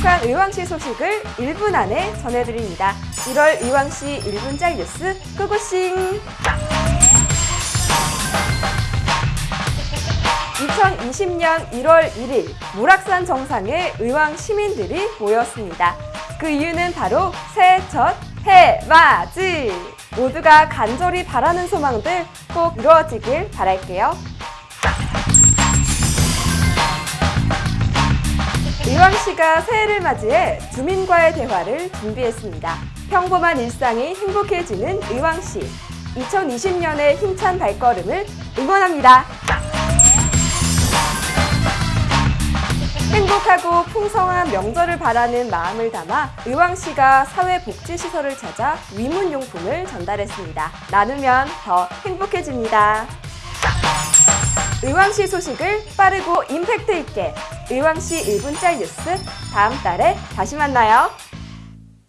행복한 의왕시 소식을 1분 안에 전해드립니다. 1월 의왕시 1분 짤 뉴스 고고싱! 2020년 1월 1일 모락산 정상에 의왕 시민들이 모였습니다. 그 이유는 바로 새해 첫 해맞이! 모두가 간절히 바라는 소망들 꼭 이루어지길 바랄게요. 의왕시가 새해를 맞이해 주민과의 대화를 준비했습니다. 평범한 일상이 행복해지는 의왕시. 2020년의 힘찬 발걸음을 응원합니다. 행복하고 풍성한 명절을 바라는 마음을 담아 의왕시가 사회복지시설을 찾아 위문용품을 전달했습니다. 나누면 더 행복해집니다. 의왕시 소식을 빠르고 임팩트 있게 의왕시 1분짤 뉴스 다음 달에 다시 만나요.